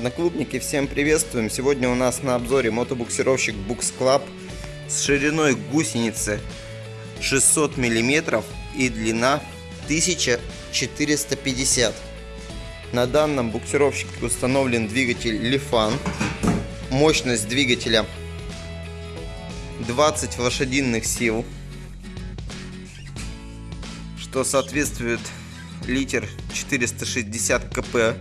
Одноклубники, всем приветствуем! Сегодня у нас на обзоре мотобуксировщик Bux Club с шириной гусеницы 600 мм и длина 1450 На данном буксировщике установлен двигатель Lifan. Мощность двигателя 20 лошадиных сил, что соответствует литр 460 кп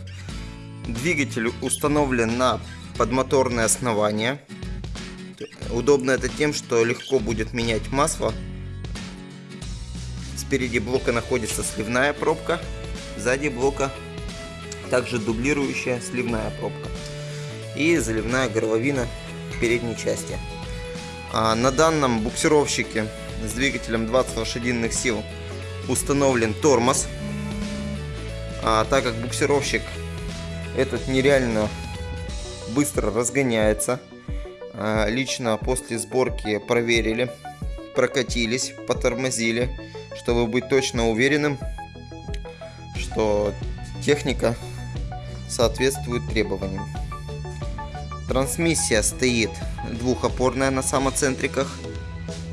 Двигатель установлен на подмоторное основание. Удобно это тем, что легко будет менять масло. Спереди блока находится сливная пробка, сзади блока также дублирующая сливная пробка и заливная горловина в передней части. А на данном буксировщике с двигателем 20 лошадиных сил установлен тормоз. А так как буксировщик этот нереально быстро разгоняется. А, лично после сборки проверили, прокатились, потормозили, чтобы быть точно уверенным, что техника соответствует требованиям. Трансмиссия стоит двухопорная на самоцентриках.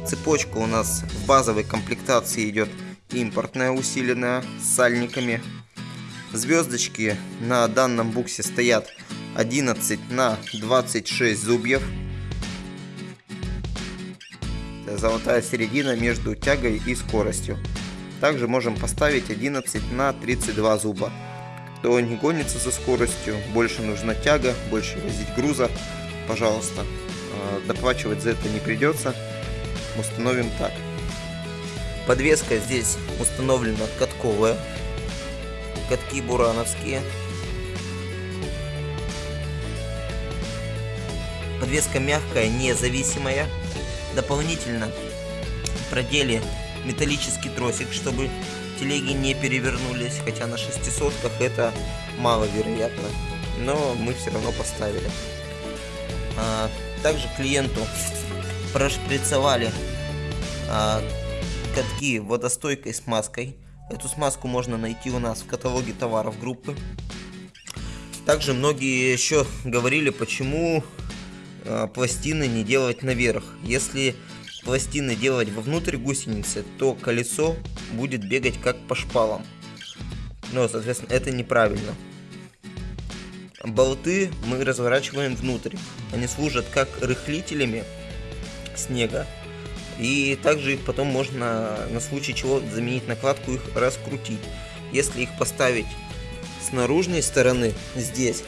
Цепочка у нас в базовой комплектации идет импортная усиленная с сальниками Звездочки на данном буксе стоят 11 на 26 зубьев. Золотая середина между тягой и скоростью. Также можем поставить 11 на 32 зуба. Кто не гонится за скоростью, больше нужна тяга, больше возить груза, пожалуйста, а, доплачивать за это не придется. Установим так. Подвеска здесь установлена катковая катки бурановские. Подвеска мягкая, независимая. Дополнительно продели металлический тросик, чтобы телеги не перевернулись, хотя на шестисотках это маловероятно. Но мы все равно поставили. А, также клиенту прошприцовали а, катки водостойкой смазкой Эту смазку можно найти у нас в каталоге товаров группы. Также многие еще говорили, почему э, пластины не делать наверх. Если пластины делать вовнутрь гусеницы, то колесо будет бегать как по шпалам. Но, соответственно, это неправильно. Болты мы разворачиваем внутрь. Они служат как рыхлителями снега и также их потом можно на случай чего заменить накладку, их раскрутить. Если их поставить с наружной стороны, здесь,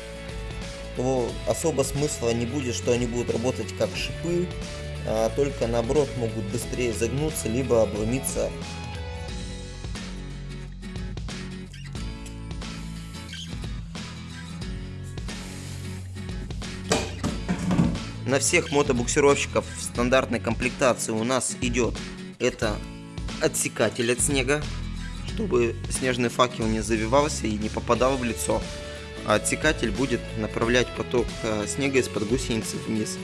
то особо смысла не будет, что они будут работать как шипы, а только наоборот могут быстрее загнуться, либо обломиться На всех мотобуксировщиков в стандартной комплектации у нас идет это отсекатель от снега, чтобы снежный факел не завивался и не попадал в лицо. А отсекатель будет направлять поток э, снега из-под гусеницы вниз,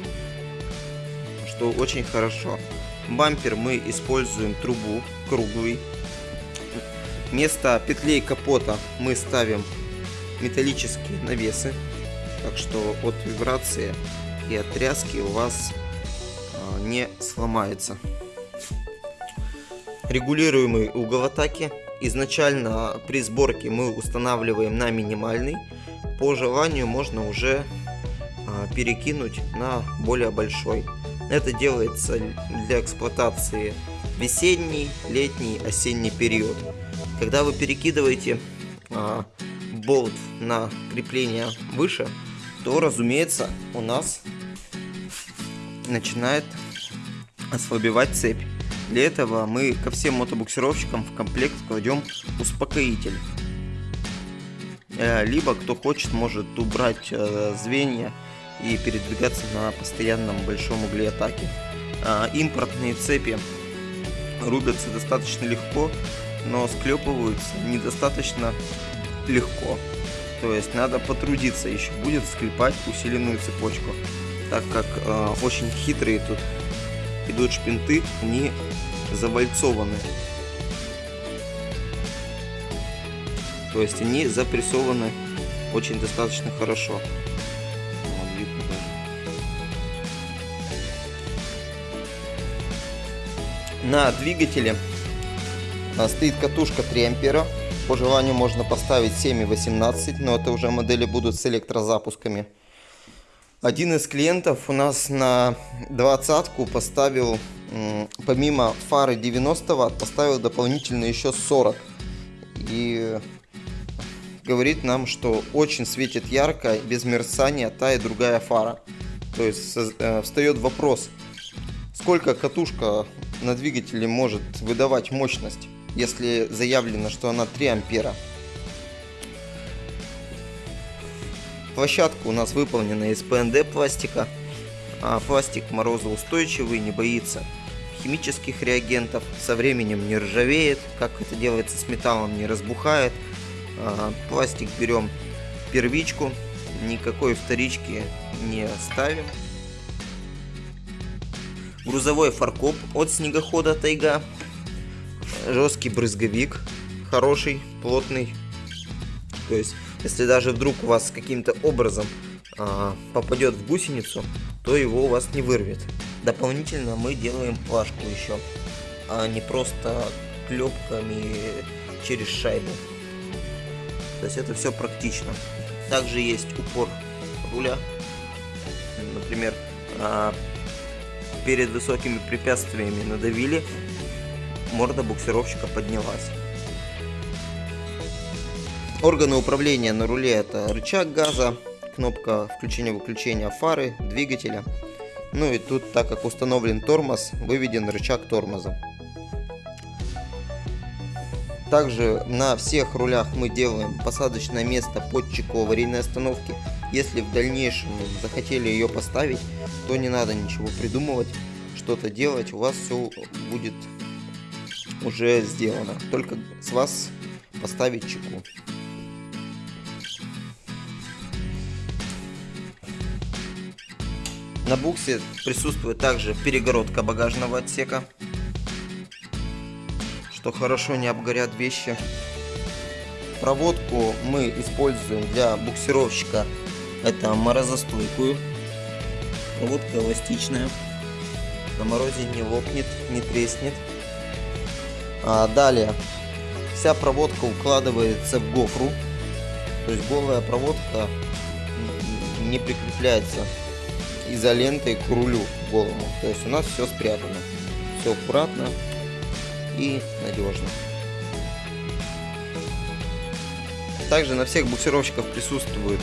что очень хорошо. Бампер мы используем трубу круглый. Вместо петлей капота мы ставим металлические навесы, так что от вибрации и от тряски у вас а, не сломается. Регулируемый угол атаки. Изначально при сборке мы устанавливаем на минимальный. По желанию можно уже а, перекинуть на более большой. Это делается для эксплуатации весенний, летний, осенний период. Когда вы перекидываете а, болт на крепление выше, то, разумеется, у нас начинает ослабевать цепь. Для этого мы ко всем мотобуксировщикам в комплект кладем успокоитель. Э, либо, кто хочет, может убрать э, звенья и передвигаться на постоянном большом угле атаки. Э, импортные цепи рубятся достаточно легко, но склепываются недостаточно легко. То есть надо потрудиться еще будет склепать усиленную цепочку так как э, очень хитрые тут идут шпинты, они завальцованы. То есть они запрессованы очень достаточно хорошо. На двигателе э, стоит катушка 3 ампера. По желанию можно поставить 7 и 18, но это уже модели будут с электрозапусками. Один из клиентов у нас на двадцатку поставил, помимо фары 90 Вт, поставил дополнительно еще 40. И говорит нам, что очень светит ярко, без мерцания та и другая фара. То есть э, встает вопрос, сколько катушка на двигателе может выдавать мощность если заявлено, что она 3 ампера. Площадка у нас выполнена из ПНД пластика. А пластик морозоустойчивый, не боится химических реагентов, со временем не ржавеет, как это делается с металлом, не разбухает. А, пластик берем первичку, никакой вторички не ставим. Грузовой фаркоп от снегохода Тайга жесткий брызговик, хороший, плотный. То есть, если даже вдруг у вас каким-то образом а, попадет в гусеницу, то его у вас не вырвет. Дополнительно мы делаем плашку еще, а не просто клепками через шайбу. То есть это все практично. Также есть упор руля. Например, а, перед высокими препятствиями надавили, морда буксировщика поднялась. Органы управления на руле это рычаг газа, кнопка включения-выключения фары, двигателя. Ну и тут, так как установлен тормоз, выведен рычаг тормоза. Также на всех рулях мы делаем посадочное место под чеку аварийной остановки. Если в дальнейшем захотели ее поставить, то не надо ничего придумывать, что-то делать, у вас все будет уже сделано. Только с вас поставить чеку. На буксе присутствует также перегородка багажного отсека, что хорошо не обгорят вещи. Проводку мы используем для буксировщика. Это морозостойкую. Проводка эластичная. На морозе не лопнет, не треснет. А, далее, вся проводка укладывается в гофру, то есть голая проводка не прикрепляется изолентой к рулю голому. То есть у нас все спрятано, все аккуратно и надежно. Также на всех буксировщиках присутствует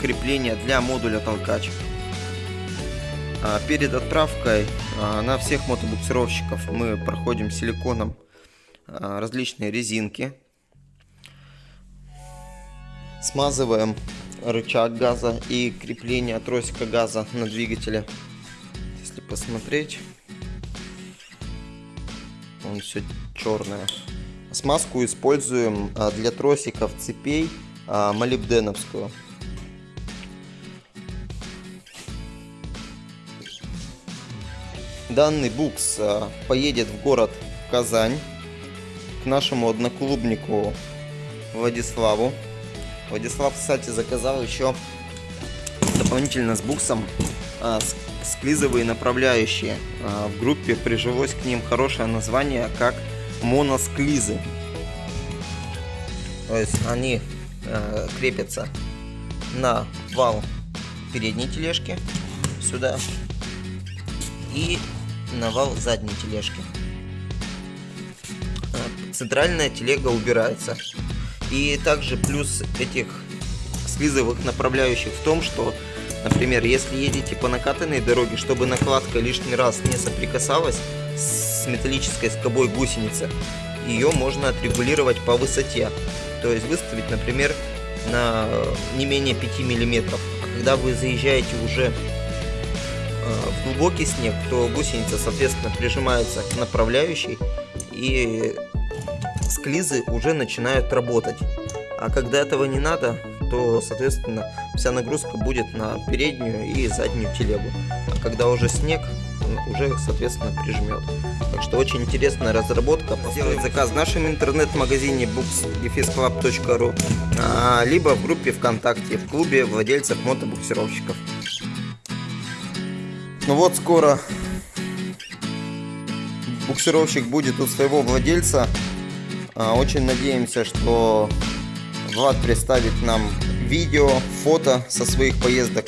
крепление для модуля толкач. А перед отправкой а, на всех мотобуксировщиков мы проходим силиконом а, различные резинки. Смазываем рычаг газа и крепление тросика газа на двигателе. Если посмотреть, он все черное. Смазку используем а, для тросиков цепей а, молибденовскую. Данный букс поедет в город Казань к нашему одноклубнику Владиславу. Владислав, кстати, заказал еще дополнительно с буксом а, склизовые направляющие. А, в группе прижилось к ним хорошее название, как моносклизы. То есть они а, крепятся на вал передней тележки сюда и на вал задней тележки центральная телега убирается. И также плюс этих слизовых направляющих в том, что, например, если едете по накатанной дороге, чтобы накладка лишний раз не соприкасалась с металлической скобой гусеницы, ее можно отрегулировать по высоте. То есть выставить, например, на не менее 5 миллиметров. А когда вы заезжаете уже э, в глубокий снег, то гусеница, соответственно, прижимается к направляющей и склизы уже начинают работать. А когда этого не надо, то, соответственно, вся нагрузка будет на переднюю и заднюю телегу. А когда уже снег, уже, соответственно, прижмет. Так что очень интересная разработка. Сделать заказ в нашем интернет-магазине books.club.ru а, либо в группе ВКонтакте в клубе владельцев мотобуксировщиков. Ну вот скоро буксировщик будет у своего владельца. А, очень надеемся, что Влад представит нам видео, фото со своих поездок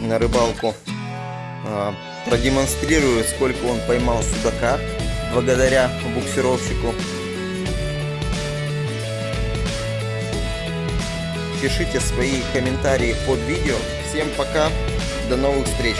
на рыбалку. А, продемонстрирует, сколько он поймал судака благодаря буксировщику. Пишите свои комментарии под видео. Всем пока, до новых встреч!